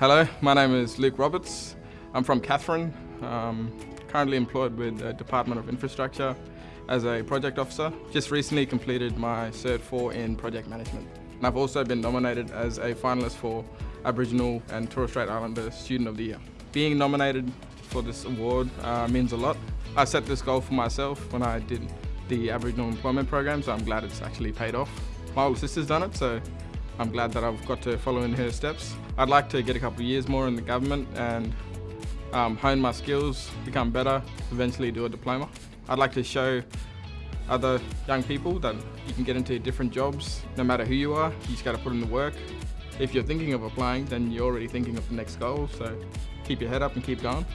Hello, my name is Luke Roberts. I'm from Katherine, um, currently employed with the Department of Infrastructure as a project officer. Just recently completed my Cert 4 in project management. And I've also been nominated as a finalist for Aboriginal and Torres Strait Islander Student of the Year. Being nominated for this award uh, means a lot. I set this goal for myself when I did the Aboriginal Employment Program, so I'm glad it's actually paid off. My older sister's done it, so I'm glad that I've got to follow in her steps. I'd like to get a couple of years more in the government and um, hone my skills, become better, eventually do a diploma. I'd like to show other young people that you can get into different jobs no matter who you are. You just got to put in the work. If you're thinking of applying, then you're already thinking of the next goal, so keep your head up and keep going.